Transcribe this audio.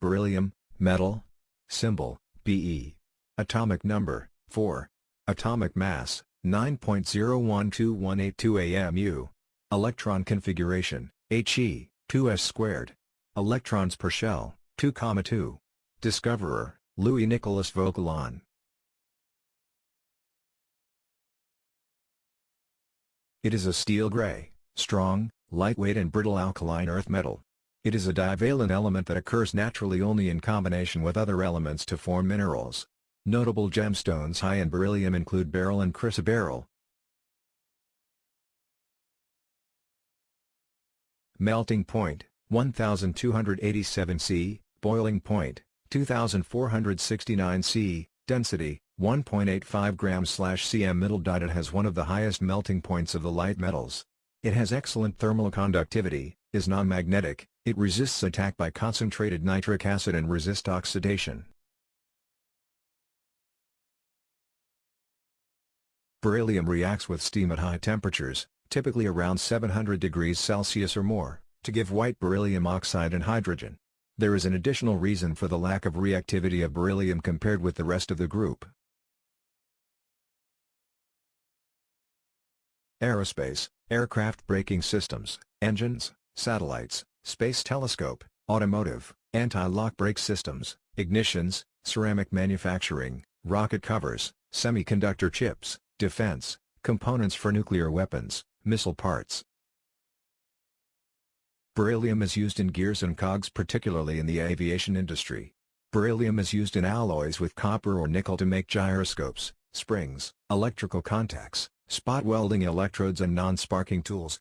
Beryllium, metal. Symbol, Be. Atomic number, 4. Atomic mass, 9.012182 AMU. Electron configuration, He, 2s squared. Electrons per shell, 2,2. Discoverer, Louis Nicolas Vauquelin. It is a steel gray, strong, lightweight and brittle alkaline earth metal. It is a divalent element that occurs naturally only in combination with other elements to form minerals. Notable gemstones high in beryllium include beryl and chrysoberyl. Melting point, 1287 C, boiling point, 2469 C, density, 1.85 grams cm middle dot It has one of the highest melting points of the light metals. It has excellent thermal conductivity, is non-magnetic, it resists attack by concentrated nitric acid and resist oxidation. Beryllium reacts with steam at high temperatures, typically around 700 degrees Celsius or more, to give white beryllium oxide and hydrogen. There is an additional reason for the lack of reactivity of beryllium compared with the rest of the group. Aerospace, aircraft braking systems, engines, satellites, space telescope, automotive, anti-lock brake systems, ignitions, ceramic manufacturing, rocket covers, semiconductor chips, defense, components for nuclear weapons, missile parts. Beryllium is used in gears and cogs particularly in the aviation industry. Beryllium is used in alloys with copper or nickel to make gyroscopes, springs, electrical contacts, spot welding electrodes and non-sparking tools,